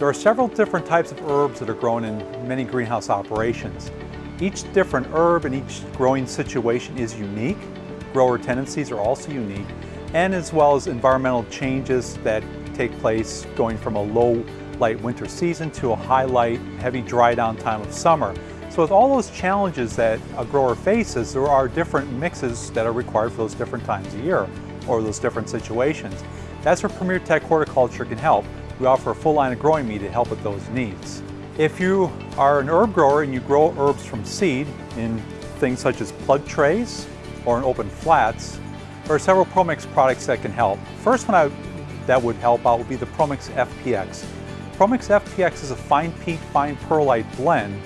There are several different types of herbs that are grown in many greenhouse operations. Each different herb and each growing situation is unique. Grower tendencies are also unique, and as well as environmental changes that take place going from a low light winter season to a high light, heavy dry down time of summer. So with all those challenges that a grower faces, there are different mixes that are required for those different times of year or those different situations. That's where Premier Tech Horticulture can help. We offer a full line of growing media to help with those needs. If you are an herb grower and you grow herbs from seed in things such as plug trays or in open flats, there are several ProMix products that can help. First one I, that would help out would be the ProMix FPX. ProMix FPX is a fine peat, fine perlite blend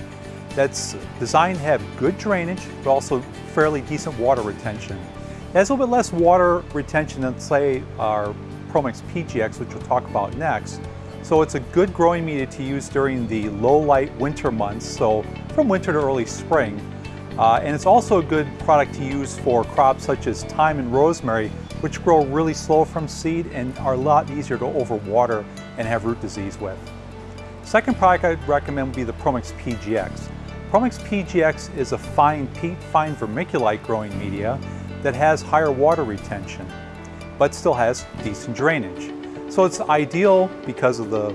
that's designed to have good drainage, but also fairly decent water retention. It has a little bit less water retention than say our ProMix PGX, which we'll talk about next. So it's a good growing media to use during the low light winter months, so from winter to early spring. Uh, and it's also a good product to use for crops such as thyme and rosemary, which grow really slow from seed and are a lot easier to overwater and have root disease with. Second product I'd recommend would be the ProMix PGX. ProMix PGX is a fine peat, fine vermiculite growing media that has higher water retention but still has decent drainage. So it's ideal because of the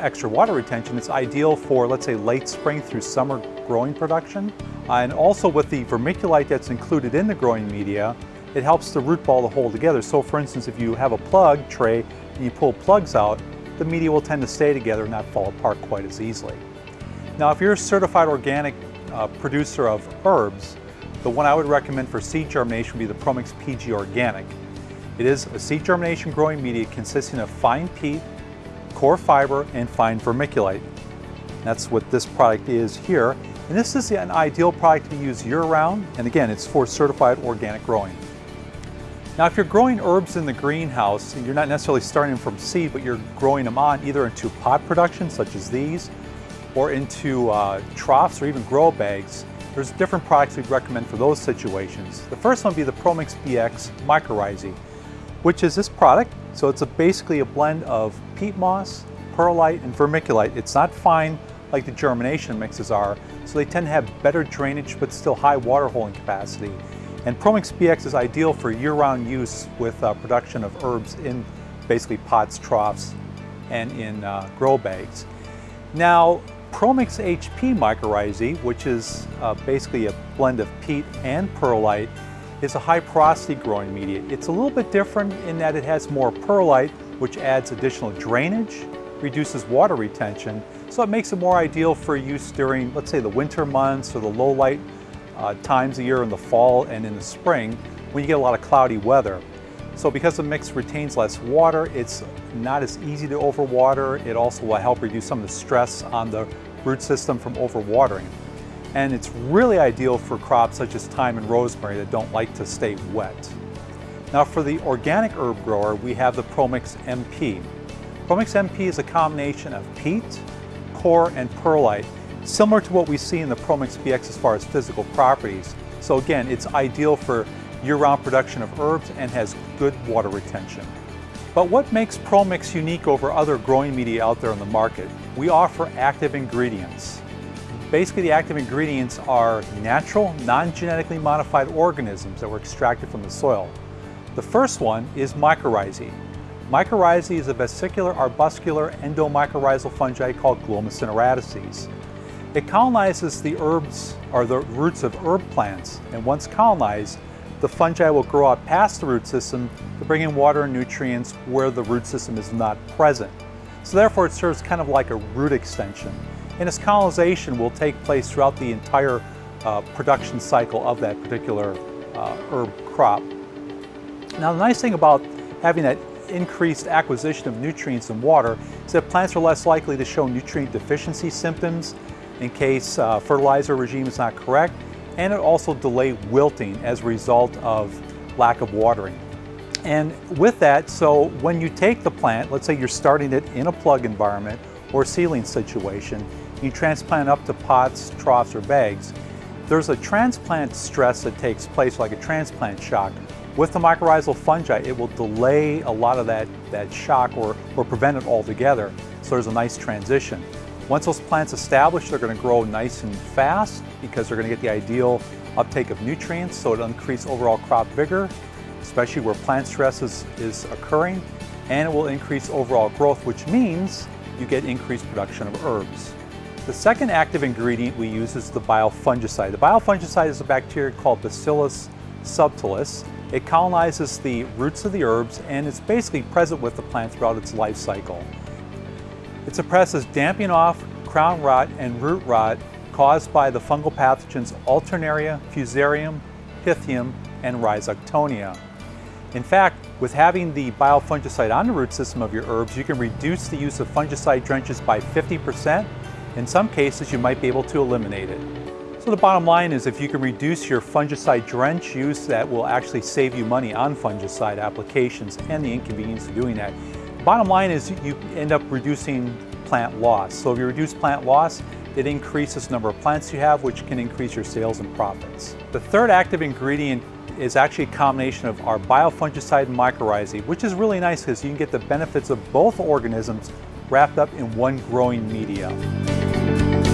extra water retention, it's ideal for, let's say, late spring through summer growing production. And also with the vermiculite that's included in the growing media, it helps the root ball to hold together. So for instance, if you have a plug tray and you pull plugs out, the media will tend to stay together and not fall apart quite as easily. Now, if you're a certified organic uh, producer of herbs, the one I would recommend for seed germination would be the Promix PG Organic. It is a seed germination growing media consisting of fine peat, coir fiber, and fine vermiculite. That's what this product is here. And this is an ideal product to use year-round, and again, it's for certified organic growing. Now, if you're growing herbs in the greenhouse, you're not necessarily starting from seed, but you're growing them on either into pot production, such as these, or into uh, troughs or even grow bags, there's different products we'd recommend for those situations. The first one would be the ProMix BX Mycorrhizae which is this product. So it's a basically a blend of peat moss, perlite, and vermiculite. It's not fine like the germination mixes are, so they tend to have better drainage but still high water holding capacity. And Promix BX is ideal for year-round use with uh, production of herbs in basically pots, troughs, and in uh, grow bags. Now, Promix HP mycorrhizae, which is uh, basically a blend of peat and perlite, is a high porosity growing media. It's a little bit different in that it has more perlite, which adds additional drainage, reduces water retention, so it makes it more ideal for use during, let's say, the winter months or the low light uh, times of year in the fall and in the spring when you get a lot of cloudy weather. So because the mix retains less water, it's not as easy to overwater. It also will help reduce some of the stress on the root system from overwatering and it's really ideal for crops such as thyme and rosemary that don't like to stay wet. Now for the organic herb grower, we have the Promix MP. Promix MP is a combination of peat, coir, and perlite, similar to what we see in the Promix BX as far as physical properties. So again, it's ideal for year-round production of herbs and has good water retention. But what makes Promix unique over other growing media out there on the market? We offer active ingredients. Basically, the active ingredients are natural, non-genetically modified organisms that were extracted from the soil. The first one is mycorrhizae. Mycorrhizae is a vesicular arbuscular endomycorrhizal fungi called Glomus intraradices. It colonizes the herbs or the roots of herb plants, and once colonized, the fungi will grow out past the root system to bring in water and nutrients where the root system is not present. So therefore it serves kind of like a root extension and its colonization will take place throughout the entire uh, production cycle of that particular uh, herb crop. Now the nice thing about having that increased acquisition of nutrients and water is that plants are less likely to show nutrient deficiency symptoms in case uh, fertilizer regime is not correct, and it also delay wilting as a result of lack of watering. And with that, so when you take the plant, let's say you're starting it in a plug environment or seedling situation, you transplant up to pots, troughs, or bags, there's a transplant stress that takes place like a transplant shock. With the mycorrhizal fungi, it will delay a lot of that, that shock or, or prevent it altogether. So there's a nice transition. Once those plants establish, they're going to grow nice and fast because they're going to get the ideal uptake of nutrients, so it'll increase overall crop vigor, especially where plant stress is, is occurring, and it will increase overall growth, which means you get increased production of herbs. The second active ingredient we use is the biofungicide. The biofungicide is a bacteria called Bacillus subtilis. It colonizes the roots of the herbs and it's basically present with the plant throughout its life cycle. It suppresses damping off, crown rot, and root rot caused by the fungal pathogens Alternaria, Fusarium, Pythium, and Rhizoctonia. In fact, with having the biofungicide on the root system of your herbs, you can reduce the use of fungicide drenches by 50%. In some cases, you might be able to eliminate it. So the bottom line is if you can reduce your fungicide drench use, that will actually save you money on fungicide applications and the inconvenience of doing that. Bottom line is you end up reducing plant loss. So if you reduce plant loss, it increases the number of plants you have, which can increase your sales and profits. The third active ingredient is actually a combination of our biofungicide and mycorrhizae, which is really nice because you can get the benefits of both organisms wrapped up in one growing media. Bye.